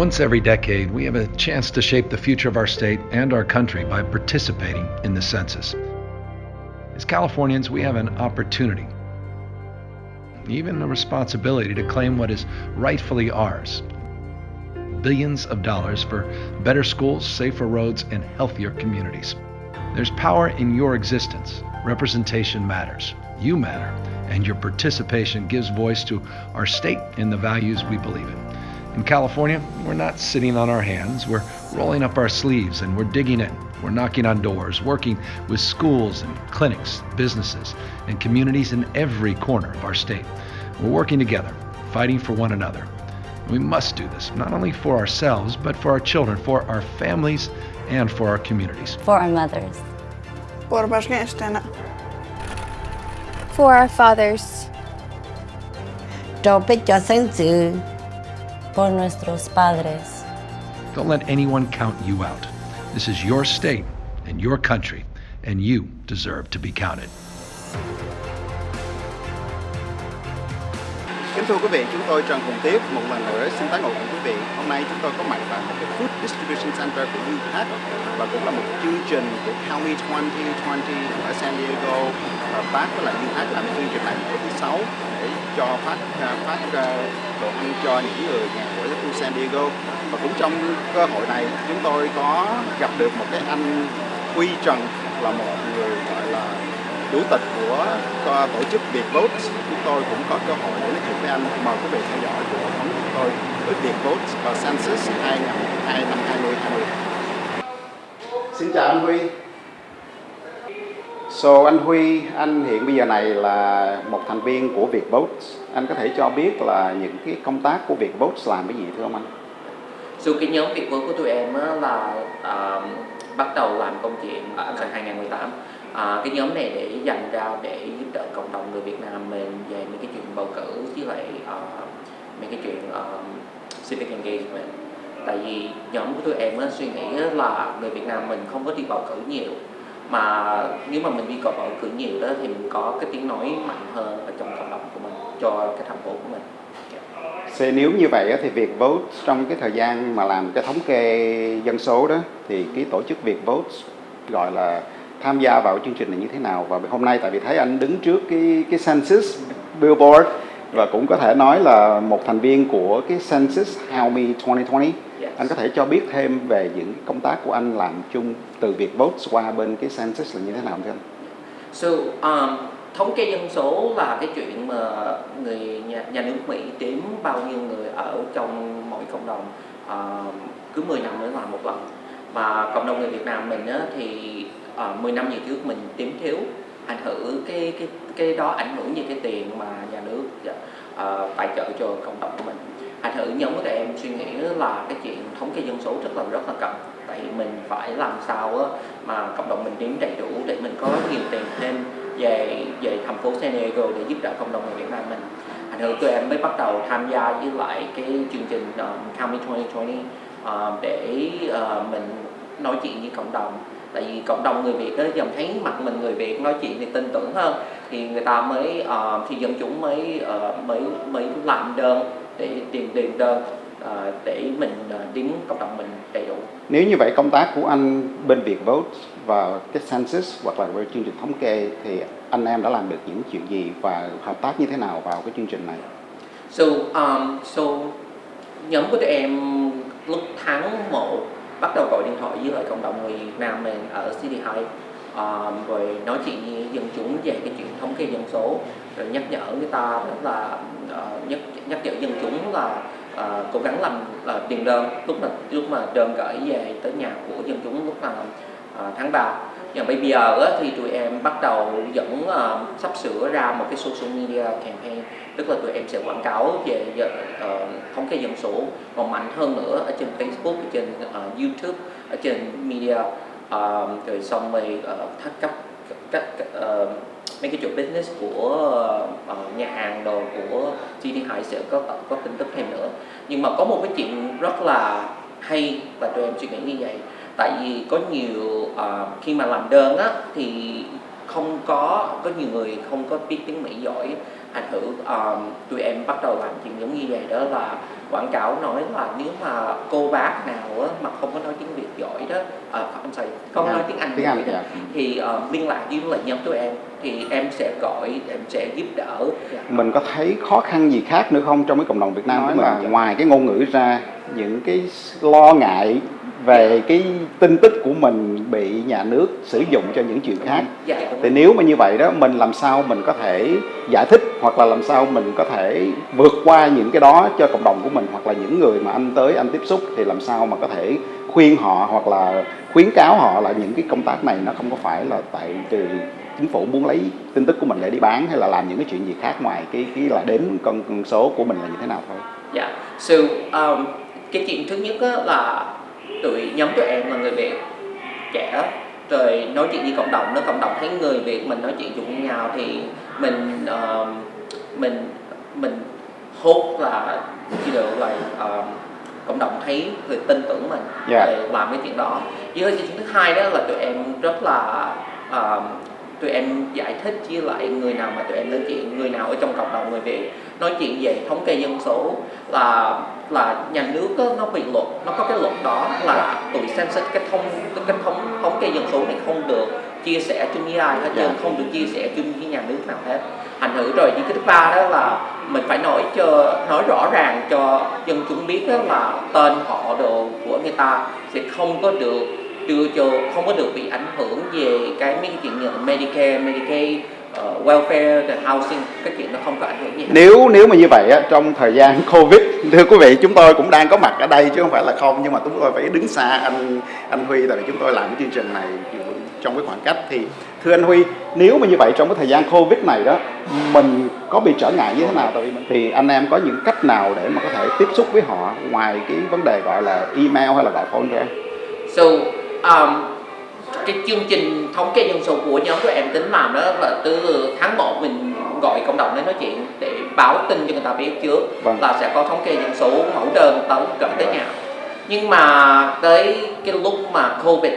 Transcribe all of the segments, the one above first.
Once every decade, we have a chance to shape the future of our state and our country by participating in the census. As Californians, we have an opportunity, even a responsibility to claim what is rightfully ours billions of dollars for better schools, safer roads, and healthier communities. There's power in your existence. Representation matters. You matter, and your participation gives voice to our state and the values we believe in. In California, we're not sitting on our hands. We're rolling up our sleeves and we're digging in. We're knocking on doors, working with schools and clinics, businesses, and communities in every corner of our state. We're working together, fighting for one another. We must do this, not only for ourselves, but for our children, for our families, and for our communities. For our mothers. Por barnstjärna. For our fathers. Tope cho sinh sự. Por nuestros padres. Don't let anyone count you out. This is your state and your country, and you deserve to be counted. Thưa quý vị, chúng tôi Trần Hùng Tiếp một lần nữa xin tái ngộ cùng quý vị. Hôm nay chúng tôi có mặt tại một cái Food Distribution Center của UPAC và cũng là một chương trình của County 2020 ở San Diego. Ờ, và bác với lại UPAC làm chương trình này của thứ sáu để cho phát ờ, phát ờ, đồ ăn cho những người nghèo của khu San Diego. Và cũng trong cơ hội này chúng tôi có gặp được một cái anh Huy Trần là một người gọi là chủ tịch của tổ chức Việt Vote chúng tôi cũng có cơ hội để nói chuyện với anh. Mời quý vị theo dõi của phóng chúng tôi với Việt Vote và Census 2002 năm 2020 Xin chào anh Huy. So anh Huy, anh hiện bây giờ này là một thành viên của Việt Vote. Anh có thể cho biết là những cái công tác của Việt Vote làm cái gì thưa ông anh? So cái nhóm Việt Vote của tụi em là uh, bắt đầu làm công chuyện ở năm 2018 à, cái nhóm này để dành ra để giúp đỡ cộng đồng người Việt Nam mình về mấy cái chuyện bầu cử chứ lại uh, mấy cái chuyện uh, civic engagement. Tại vì nhóm của tụi em á, suy nghĩ là người Việt Nam mình không có đi bầu cử nhiều. Mà nếu mà mình đi bầu cử nhiều đó thì mình có cái tiếng nói mạnh hơn ở trong cộng đồng của mình cho cái thành phố của mình. Dạ. Thế nếu như vậy thì việc vote trong cái thời gian mà làm cái thống kê dân số đó thì cái tổ chức việc vote gọi là tham gia vào chương trình này như thế nào và hôm nay tại vì thấy anh đứng trước cái cái census billboard và cũng có thể nói là một thành viên của cái census How Me 2020 yes. anh có thể cho biết thêm về những công tác của anh làm chung từ việc vote qua bên cái census là như thế nào thưa anh? So um, thống kê dân số là cái chuyện mà người nhà, nhà nước Mỹ đếm bao nhiêu người ở trong mỗi cộng đồng uh, cứ 10 năm mới làm một lần và cộng đồng người Việt Nam mình á, thì Ờ, uh, 10 năm về trước mình tím thiếu ảnh hưởng cái cái cái đó ảnh hưởng như cái tiền mà nhà nước uh, tài trợ cho cộng đồng của mình. Ảnh hưởng nhóm của tụi em suy nghĩ là cái chuyện thống kê dân số rất là rất là cần. Tại mình phải làm sao á, mà cộng đồng mình đếm đầy đủ để mình có nhiều tiền thêm về về thành phố San Diego để giúp đỡ cộng đồng người Việt Nam mình. Ảnh hưởng tụi em mới bắt đầu tham gia với lại cái chương trình um, County 2020 uh, để uh, mình nói chuyện với cộng đồng tại vì cộng đồng người Việt đó dần thấy mặt mình người Việt nói chuyện thì tin tưởng hơn thì người ta mới uh, thì dân chúng mới uh, mới mới làm đơn để tìm điền đơn uh, để mình uh, đến cộng đồng mình đầy đủ nếu như vậy công tác của anh bên Việt Vote và cái census hoặc là về chương trình thống kê thì anh em đã làm được những chuyện gì và hợp tác như thế nào vào cái chương trình này? So, um, so nhóm của tụi em lúc tháng 1 bắt đầu gọi điện thoại với lại cộng đồng người Việt Nam mình ở City High ờ, rồi nói chuyện với dân chúng về cái chuyện thống kê dân số rồi nhắc nhở người ta là uh, nhắc nhắc nhở dân chúng là uh, cố gắng làm uh, tiền đơn. Lúc mà lúc mà đơn gửi về tới nhà của dân chúng lúc là uh, tháng 3 và bây giờ á, thì tụi em bắt đầu dẫn uh, sắp sửa ra một cái social media campaign. Tức là tụi em sẽ quảng cáo về uh, thống kê dân số còn mạnh hơn nữa ở trên Facebook ở trên uh, YouTube ở trên media. Uh, rồi xong rồi uh, thắt các các uh, mấy cái chỗ business của uh, nhà hàng đồ của GT Hải sẽ có có tin tức thêm nữa. Nhưng mà có một cái chuyện rất là hay và tụi em suy nghĩ như vậy tại vì có nhiều uh, khi mà làm đơn á thì không có có nhiều người không có biết tiếng Mỹ giỏi thành thử um, tụi em bắt đầu làm chuyện giống như vậy đó là quảng cáo nói là nếu mà cô bác nào á, mà không có nói tiếng Việt giỏi đó à, I'm sorry, không nói Anh. tiếng Anh Tiếng Anh, đó, dạ. thì uh, liên lạc với lại nhóm tụi em thì em sẽ gọi em sẽ giúp đỡ Dạ. mình có thấy khó khăn gì khác nữa không trong cái cộng đồng Việt Nam Nói là- ngoài cái ngôn ngữ ra những cái lo ngại về cái tin tức của mình bị nhà nước sử dụng cho những chuyện khác. Dạ thì nếu mà như vậy đó mình làm sao mình có thể giải thích hoặc là làm sao mình có thể vượt qua những cái đó cho cộng đồng của mình hoặc là những người mà anh tới anh tiếp xúc thì làm sao mà có thể khuyên họ hoặc là khuyến cáo họ là những cái công tác này nó không có phải là tại từ chính phủ muốn lấy tin tức của mình để đi bán hay là làm những cái chuyện gì khác ngoài cái cái là đếm con, con số của mình là như thế nào thôi. Dạ, so um, cái chuyện thứ nhất là tụi nhóm tụi em là người Việt trẻ rồi nói chuyện với cộng đồng, nó cộng đồng thấy người Việt mình nói chuyện chung nhau thì mình um, mình mình hốt là you know, like, um, cộng đồng thấy người tin tưởng mình Dạ. để làm cái chuyện đó. Với cái chuyện thứ hai đó là tụi em rất là um, tụi em giải thích với lại người nào mà tụi em nói chuyện người nào ở trong cộng đồng người Việt nói chuyện về thống kê dân số là là nhà nước á, nó bị luật nó có cái luật đó là tụi census cái thông cái thống thống kê dân số này không được chia sẻ chung với ai hết trơn Dạ. không được chia sẻ chung với nhà nước nào hết thành thử rồi những cái thứ ba đó là mình phải nói cho nói rõ ràng cho dân chúng biết đó là tên họ đồ của người ta sẽ không có được đưa cho không có được bị ảnh hưởng về cái mấy cái chuyện như Medicare, Medicaid, uh, welfare, the housing cái chuyện nó không có ảnh hưởng gì. Nếu nếu mà như vậy á, trong thời gian covid thưa quý vị chúng tôi cũng đang có mặt ở đây chứ không phải là không nhưng mà chúng tôi phải đứng xa anh anh Huy tại vì chúng tôi làm cái chương trình này trong cái khoảng cách. Thì thưa anh Huy nếu mà như vậy trong cái thời gian covid này đó mình có bị trở ngại như thế nào? Tại vì thì anh em có những cách nào để mà có thể tiếp xúc với họ ngoài cái vấn đề gọi là email hay là gọi phone ra? So, um, cái chương trình thống kê dân số của nhóm của em tính làm đó là từ tháng 1 mình gọi cộng đồng đến nói chuyện để báo tin cho người ta biết trước Vâng. là sẽ có thống kê dân số mẫu đơn tới gửi tới nhà nhưng mà tới cái lúc mà covid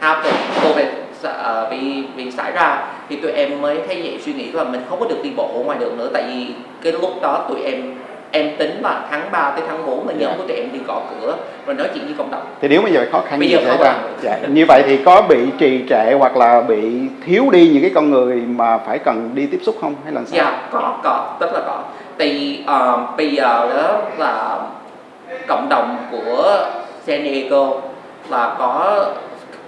happen covid ờ, bị bị xảy ra thì tụi em mới thấy vậy suy nghĩ là mình không có được đi bộ ngoài đường nữa tại vì cái lúc đó tụi em em tính là tháng 3 tới tháng 4 là nhóm Dạ. của tụi em đi gõ cửa rồi nói chuyện với cộng đồng. Thì nếu mà như vậy khó khăn Bây gì giờ xảy ra dạ. như vậy thì có bị trì trệ hoặc là bị thiếu đi những cái con người mà phải cần đi tiếp xúc không? Hay là sao? Dạ có có. Rất là có. Tại vì ờ, bây giờ đó là cộng đồng của San Diego là có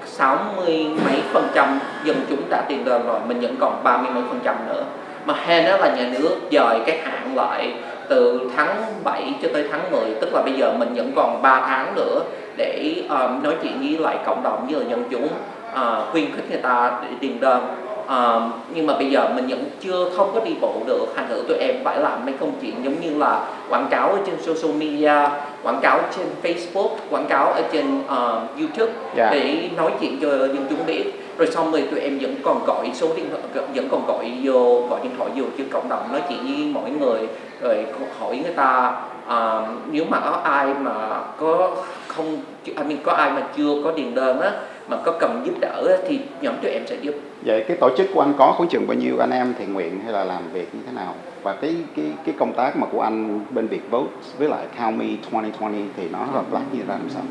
60 mấy phần trăm dân chúng đã tiền đơn rồi mình vẫn còn 30 mấy phần trăm nữa. Mà hèn đó là nhà nước dời cái hạn lại từ tháng 7 cho tới tháng 10 tức là bây giờ mình vẫn còn 3 tháng nữa để um, nói chuyện với lại cộng đồng với lại dân chúng. Uh, khuyên khích người ta để tiền đơn. Um, nhưng mà bây giờ mình vẫn chưa không có đi bộ được. Thành thử tụi em phải làm mấy công chuyện giống như là quảng cáo ở trên social media quảng cáo trên Facebook quảng cáo ở trên um, YouTube Dạ. để nói chuyện cho dân chúng biết rồi xong rồi tụi em vẫn còn gọi số điện thoại vẫn còn gọi vô gọi điện thoại vô chứ cộng đồng nói chuyện với mọi người rồi hỏi người ta um, nếu mà có ai mà có không I mean, có ai mà chưa có điền đơn á mà có cần giúp đỡ á, thì nhóm tụi em sẽ giúp Vậy cái tổ chức của anh có khoảng chừng bao nhiêu anh em thiện nguyện hay là làm việc như thế nào? Và cái cái cái công tác mà của anh bên việc Vote với lại County 2020 thì nó hợp tác như ra làm sao?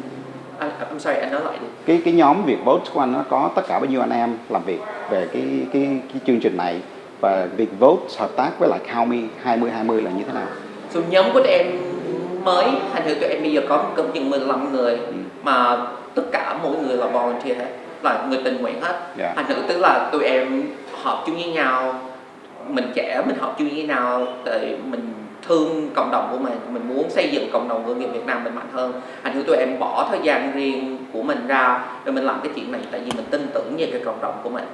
Anh I'm sorry anh nói lại đi Cái cái nhóm Việt Vote của anh nó có tất cả bao nhiêu anh em làm việc về cái cái cái chương trình này và Việt Vote hợp tác với lại Me 2020 là như thế nào? So, nhóm của tụi em mới thành thử tụi em bây giờ có cộng chừng 15 người Ừ. mà tất cả mỗi người là volunteer hết là người tình nguyện hết Dạ. thành thử tức là tụi em họp chung với nhau mình trẻ mình họp chung với nhau để mình thương cộng đồng của mình mình muốn xây dựng cộng đồng của người Việt Nam mình mạnh hơn. Thành thử tụi em bỏ thời gian riêng của mình ra rồi mình làm cái chuyện này tại vì mình tin tưởng về cái cộng đồng của mình.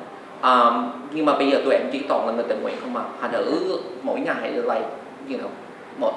Um, nhưng mà bây giờ tụi em chỉ toàn là người tình nguyện không à. Thành thử mỗi ngày là you know, một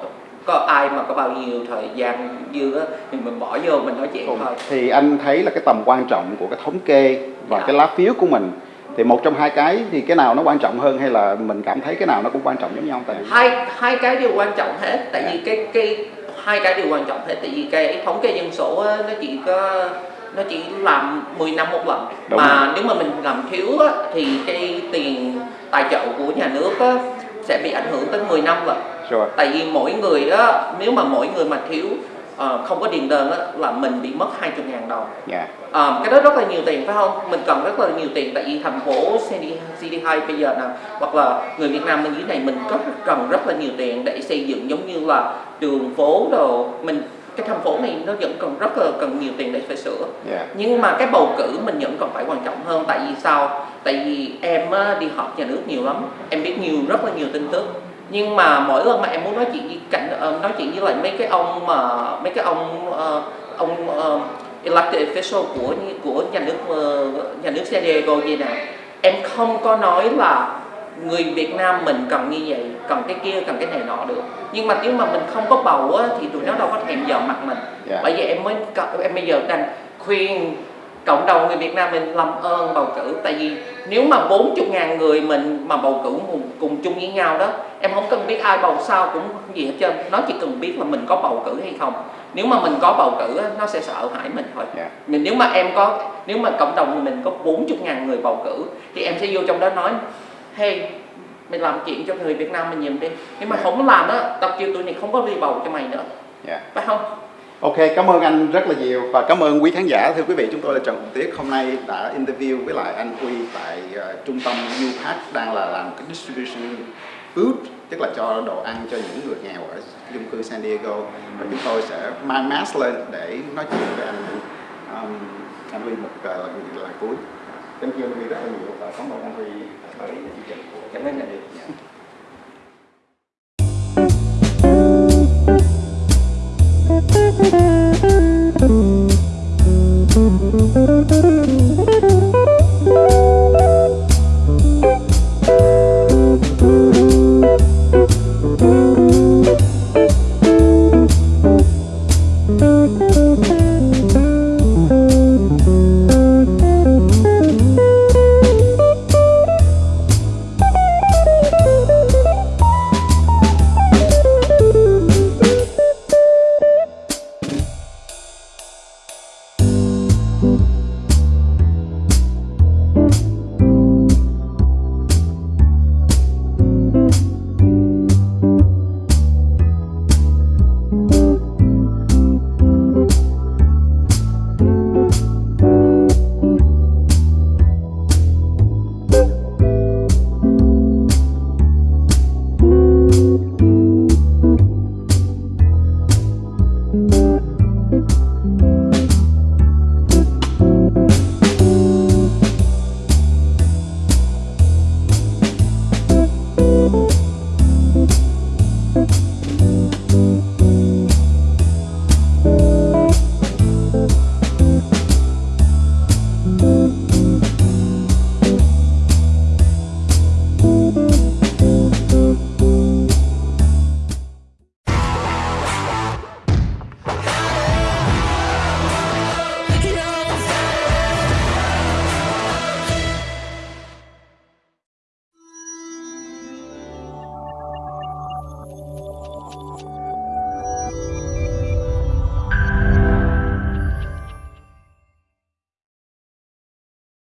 có ai mà có bao nhiêu thời gian dư á thì mình bỏ vô mình nói chuyện thôi. Thì anh thấy là cái tầm quan trọng của cái thống kê và Dạ. cái lá phiếu của mình thì một trong hai cái thì cái nào nó quan trọng hơn hay là mình cảm thấy cái nào nó cũng quan trọng giống nhau tại hai hai cái đều quan trọng hết tại Dạ. vì cái cái hai cái đều quan trọng hết tại vì cái thống kê dân số nó chỉ có nó chỉ làm 10 năm một lần Đúng mà nếu mà mình làm thiếu á, thì cái tiền tài trợ của nhà nước á, sẽ bị ảnh hưởng tới 10 năm Rồi. tại vì mỗi người á nếu mà mỗi người mà thiếu ờ, không có điền đơn á là mình bị mất 20 ngàn đồng Dạ. Ờ, cái đó rất là nhiều tiền phải không? Mình cần rất là nhiều tiền tại vì thành phố CD, CD2 bây giờ nè hoặc là người Việt Nam bên dưới này mình có cần rất là nhiều tiền để xây dựng giống như là đường phố đồ mình cái thành phố này nó vẫn còn rất là cần nhiều tiền để phải sửa Dạ. nhưng mà cái bầu cử mình vẫn còn phải quan trọng hơn tại vì sao tại vì em đi họp nhà nước nhiều lắm em biết nhiều rất là nhiều tin tức nhưng mà mỗi lần mà em muốn nói chuyện với ờ, nói chuyện với lại mấy cái ông mà mấy cái ông ờ, ông ờ, elected official của của nhà nước ờ, nhà nước San Diego vậy nè. Em không có nói là người Việt Nam mình cần như vậy cần cái kia cần cái này nọ được. Nhưng mà nếu mà mình không có bầu á, thì tụi nó đâu có thèm giờ mặt mình. Dạ. bởi vì em mới em bây giờ đang khuyên cộng đồng người Việt Nam mình làm ơn bầu cử. Tại vì nếu mà 40 ngàn người mình mà bầu cử cùng, cùng chung với nhau đó em không cần biết ai bầu sao cũng gì hết trơn. Nó chỉ cần biết là mình có bầu cử hay không. Nếu mà mình có bầu cử nó sẽ sợ hãi mình thôi. Dạ. mình nếu mà em có nếu mà cộng đồng mình có 40 ngàn người bầu cử thì em sẽ vô trong đó nói hey mày làm chuyện cho người Việt Nam mình nhìn đi. Nếu mà Dạ. không làm á tao kêu tụi này không có đi bầu cho mày nữa. Dạ. phải không Ok, cảm ơn anh rất là nhiều và cảm ơn quý khán giả. Thưa quý vị, chúng tôi là Trần Hùng Tiết. Hôm nay đã interview với lại anh Huy tại uh, trung tâm UPac đang là làm cái distribution food, tức là cho đồ ăn cho những người nghèo ở chung cư San Diego. Và chúng tôi sẽ mang mask lên để nói chuyện với anh Huy. Um, anh Huy một uh, lời, lời cuối. Thank you anh Huy rất là nhiều và cảm ơn anh Huy tới chương trình của Cảm ơn anh. Huy. Dạ.